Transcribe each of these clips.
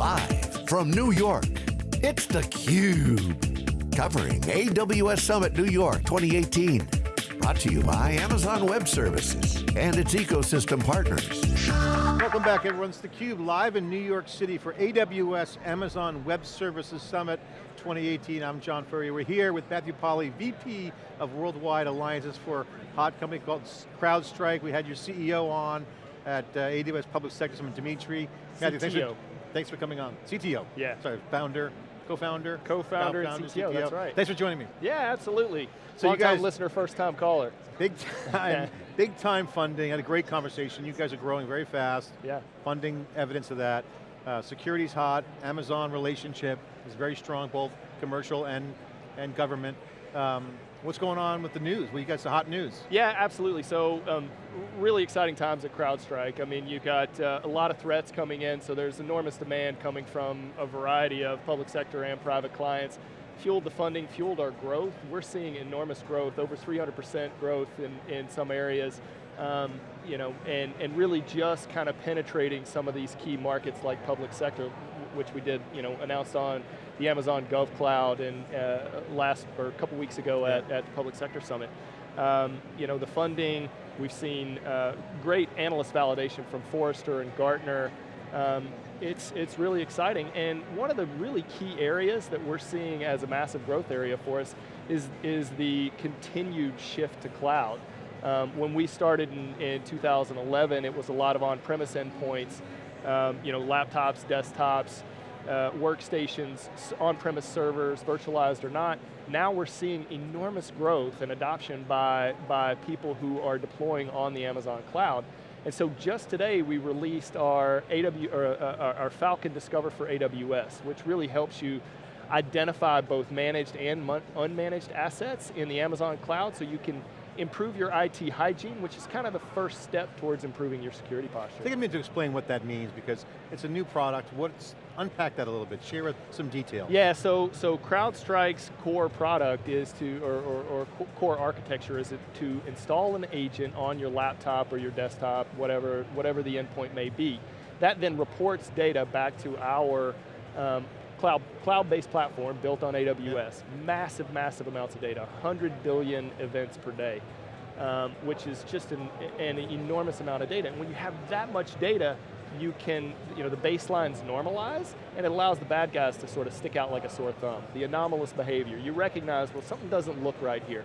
Live from New York, it's theCUBE. Covering AWS Summit New York 2018. Brought to you by Amazon Web Services and its ecosystem partners. Welcome back everyone, it's theCUBE live in New York City for AWS Amazon Web Services Summit 2018. I'm John Furrier. We're here with Matthew Polly, VP of Worldwide Alliances for a hot company called CrowdStrike. We had your CEO on at uh, AWS Public Sector Summit, Dmitri. Matthew, thanks for, thanks for coming on. CTO. Yeah. Sorry, founder, co-founder? Co-founder and CTO, that's right. Thanks for joining me. Yeah, absolutely. So Long you guys, listener, first time caller. Big time, big time funding, had a great conversation. You guys are growing very fast. Yeah. Funding, evidence of that. Uh, security's hot, Amazon relationship is very strong, both commercial and, and government. Um, what's going on with the news? Well, you got some hot news. Yeah, absolutely. So, um, really exciting times at CrowdStrike. I mean, you got uh, a lot of threats coming in, so there's enormous demand coming from a variety of public sector and private clients. Fueled the funding, fueled our growth. We're seeing enormous growth, over 300% growth in, in some areas. Um, you know, and, and really just kind of penetrating some of these key markets like public sector, which we did, you know, announced on the Amazon Gov Cloud and uh, last, or a couple weeks ago yeah. at, at the Public Sector Summit. Um, you know, the funding, we've seen uh, great analyst validation from Forrester and Gartner. Um, it's, it's really exciting, and one of the really key areas that we're seeing as a massive growth area for us is, is the continued shift to cloud. Um, when we started in, in 2011, it was a lot of on-premise endpoints, um, you know, laptops, desktops, uh, workstations, on-premise servers, virtualized or not. Now we're seeing enormous growth and adoption by, by people who are deploying on the Amazon cloud. And so just today we released our, AW, or, uh, our Falcon Discover for AWS, which really helps you identify both managed and unmanaged assets in the Amazon cloud so you can improve your IT hygiene, which is kind of the first step towards improving your security posture. Take a minute to explain what that means because it's a new product. What's, unpack that a little bit, share some detail. Yeah, so, so CrowdStrike's core product is to, or, or, or core architecture is to install an agent on your laptop or your desktop, whatever, whatever the endpoint may be. That then reports data back to our um, cloud, cloud-based platform built on AWS. Massive, massive amounts of data, 100 billion events per day, um, which is just an, an enormous amount of data. And when you have that much data, you can, you know, the baselines normalize, and it allows the bad guys to sort of stick out like a sore thumb. The anomalous behavior. You recognize, well, something doesn't look right here.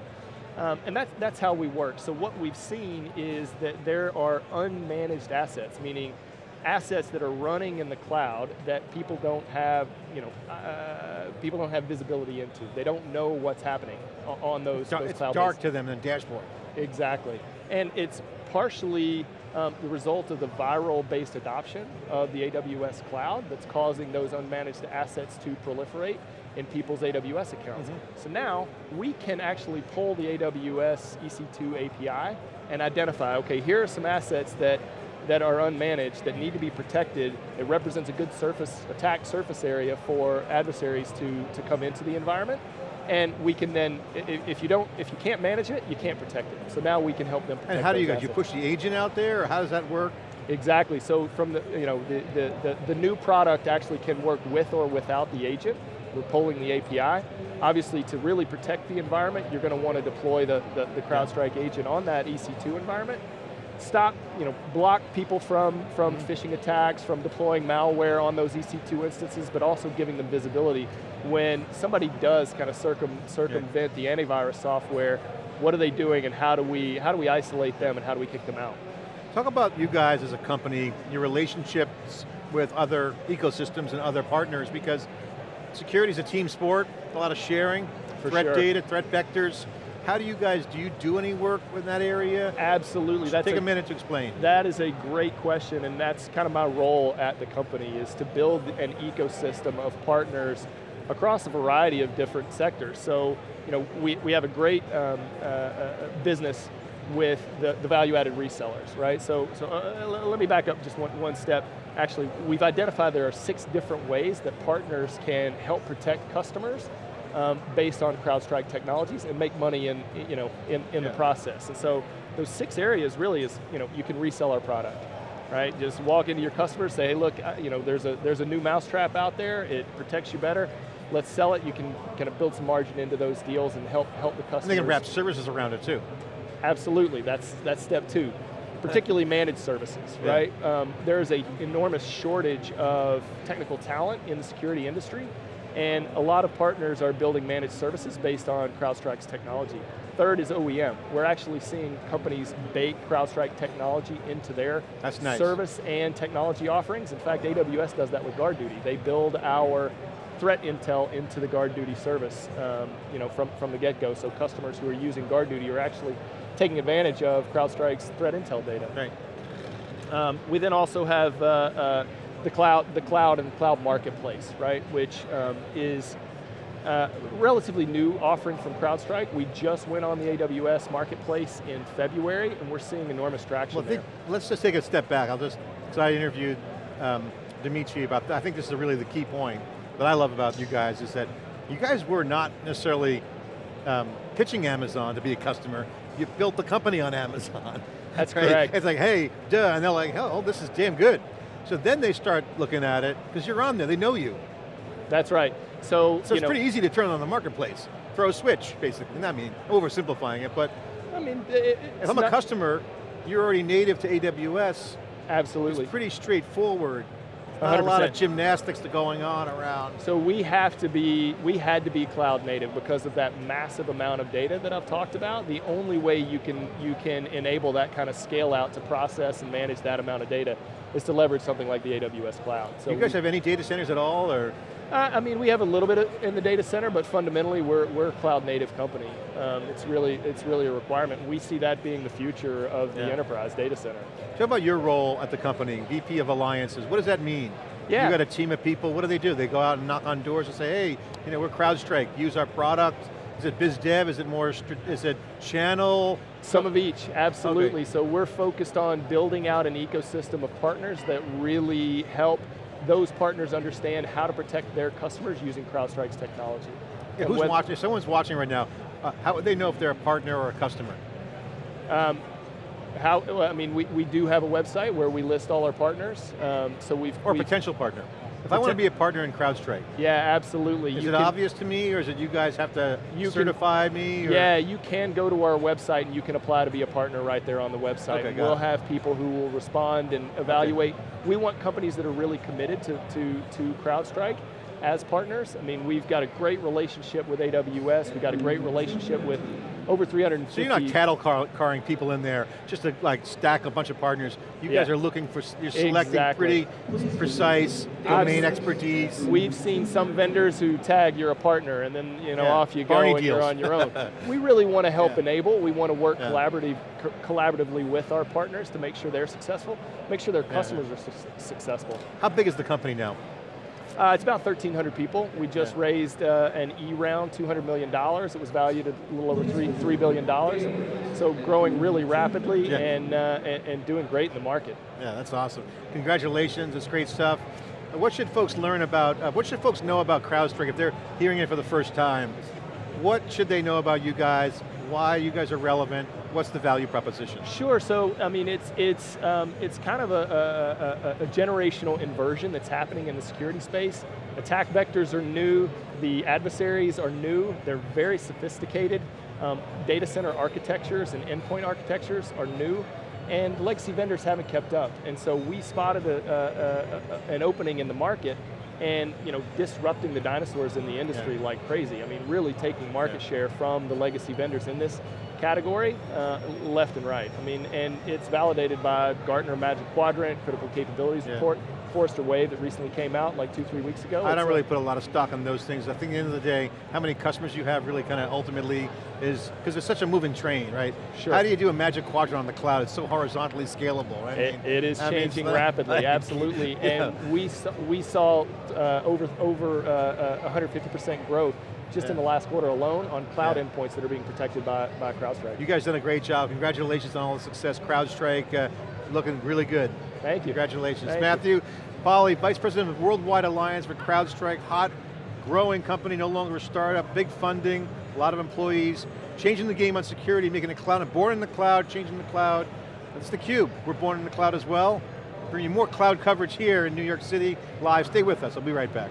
Um, and that, that's how we work. So what we've seen is that there are unmanaged assets, meaning assets that are running in the cloud that people don't have, you know, uh, people don't have visibility into. They don't know what's happening on those, those it's cloud It's dark to them in the dashboard. Exactly. And it's partially um, the result of the viral-based adoption of the AWS cloud that's causing those unmanaged assets to proliferate in people's AWS accounts. Mm -hmm. So now, we can actually pull the AWS EC2 API and identify, okay, here are some assets that that are unmanaged, that need to be protected, it represents a good surface, attack surface area for adversaries to, to come into the environment. And we can then, if you don't, if you can't manage it, you can't protect it. So now we can help them And how do you guys, you push the agent out there, or how does that work? Exactly, so from the, you know, the, the, the, the new product actually can work with or without the agent. We're pulling the API. Obviously, to really protect the environment, you're going to want to deploy the, the, the CrowdStrike agent on that EC2 environment stop, you know, block people from, from mm-hmm. phishing attacks, from deploying malware on those EC2 instances, but also giving them visibility. When somebody does kind of circum, circumvent yeah. the antivirus software, what are they doing and how do, we, how do we isolate them and how do we kick them out? Talk about you guys as a company, your relationships with other ecosystems and other partners, because security is a team sport, a lot of sharing, For threat sure. data, threat vectors. How do you guys, do you do any work in that area? Absolutely. That's Take a, a, minute to explain. That is a great question, and that's kind of my role at the company, is to build an ecosystem of partners across a variety of different sectors. So, you know, we, we have a great um, uh, uh, business with the, the value-added resellers, right? So, so uh, let me back up just one, one step. Actually, we've identified there are six different ways that partners can help protect customers um, based on CrowdStrike technologies and make money in, you know, in, in yeah. the process. And so those six areas really is, you know, you can resell our product. right? Just walk into your customer, say, hey, look, uh, you know, there's a, there's a new mousetrap out there, it protects you better, let's sell it, you can kind of build some margin into those deals and help, help the customers. And they can wrap services around it too. Absolutely, that's, that's step two. Particularly managed services, yeah. right? Um, there is an enormous shortage of technical talent in the security industry, and a lot of partners are building managed services based on CrowdStrike's technology. Third is OEM. We're actually seeing companies bake CrowdStrike technology into their nice. service and technology offerings. In fact, AWS does that with GuardDuty. They build our threat intel into the GuardDuty service um, you know, from, from the get-go, so customers who are using GuardDuty are actually taking advantage of CrowdStrike's threat intel data. Right. Um, we then also have uh, uh, the cloud, the cloud and the cloud marketplace, right? Which um, is uh, relatively new offering from CrowdStrike. We just went on the AWS marketplace in February, and we're seeing enormous traction well, think, let's just take a step back. I'll just, because I interviewed um, Dmitri about that. I think this is really the key point that I love about you guys is that you guys were not necessarily um, pitching Amazon to be a customer, you built the company on Amazon. That's right? correct. It's like, hey, duh, and they're like, oh, this is damn good. So then they start looking at it, because you're on there, they know you. That's right. So, so it's know, pretty easy to turn on the marketplace. Throw a switch, basically. I mean, oversimplifying it, but I mean, it, if I'm a customer, you're already native to AWS. Absolutely. It's pretty straightforward. Not 100%. a lot of gymnastics to going on around. So we have to be, we had to be cloud native because of that massive amount of data that I've talked about. The only way you can, you can enable that kind of scale out to process and manage that amount of data is to leverage something like the AWS cloud. So you guys we, have any data centers at all, or? Uh, I mean, we have a little bit in the data center, but fundamentally we're, we're a cloud native company. Um, it's, really, it's really a requirement. We see that being the future of the yeah. enterprise data center. Talk about your role at the company, VP of Alliances. What does that mean? Yeah. You got a team of people, what do they do? They go out and knock on doors and say, hey, you know, we're CrowdStrike, use our product. Is it biz dev, is it more, is it channel? Some of each, absolutely. Okay. So we're focused on building out an ecosystem of partners that really help those partners understand how to protect their customers using CrowdStrike's technology. Yeah, who's watching, if someone's watching right now, uh, how would they know if they're a partner or a customer? Um, how, I mean, we, we do have a website where we list all our partners. Um, so we've- Or we've, potential partner. If I want to be a partner in CrowdStrike. Yeah, absolutely. Is you it can, obvious to me, or is it you guys have to you certify can, me? Or? Yeah, you can go to our website and you can apply to be a partner right there on the website. Okay, we'll it. have people who will respond and evaluate. Okay. We want companies that are really committed to, to, to CrowdStrike as partners. I mean, we've got a great relationship with AWS, we've got a great relationship with over 350. So you're not cattle car carring people in there just to like stack a bunch of partners. You yeah. guys are looking for, you're selecting exactly. pretty precise domain I've, expertise. We've seen some vendors who tag you're a partner and then you know yeah. off you go Barney and deals. you're on your own. we really want to help yeah. enable, we want to work collaborative, co collaboratively with our partners to make sure they're successful, make sure their customers are su successful. How big is the company now? Uh, it's about 1,300 people. We just yeah. raised uh, an E round, $200 million. It was valued at a little over three, $3 billion. So growing really rapidly yeah. and, uh, and, and, doing great in the market. Yeah, that's awesome. Congratulations, it's great stuff. What should folks learn about, uh, what should folks know about CrowdStrike if they're hearing it for the first time? What should they know about you guys? Why you guys are relevant? What's the value proposition? Sure, so I mean, it's, it's, um, it's kind of a, a, a, a generational inversion that's happening in the security space. Attack vectors are new, the adversaries are new, they're very sophisticated. Um, data center architectures and endpoint architectures are new, and legacy vendors haven't kept up. And so we spotted a, a, a, an opening in the market and you know, disrupting the dinosaurs in the industry yeah. like crazy. I mean, really taking market yeah. share from the legacy vendors in this category, uh, left and right. I mean, and it's validated by Gartner Magic Quadrant, Critical Capabilities yeah. Report, Forrester Wave that recently came out like two, three weeks ago. I don't really put a lot of stock on those things. I think at the end of the day, how many customers you have really kind of ultimately is, because it's such a moving train, right? Sure. How do you do a magic quadrant on the cloud? It's so horizontally scalable, right? It, I mean, it is I changing mean, rapidly, like, absolutely. yeah. And we saw, we saw uh, over, over 150% uh, growth just yeah. in the last quarter alone on cloud yeah. endpoints that are being protected by, by CrowdStrike. You guys done a great job. Congratulations on all the success. CrowdStrike uh, looking really good. Thank you. Congratulations. Thank Matthew. Polly, Vice President of Worldwide Alliance for CrowdStrike, hot, growing company, no longer a startup, big funding, a lot of employees, changing the game on security, making it cloud, and born in the cloud, changing the cloud. That's theCUBE, we're born in the cloud as well. bring you more cloud coverage here in New York City live. Stay with us, I'll be right back.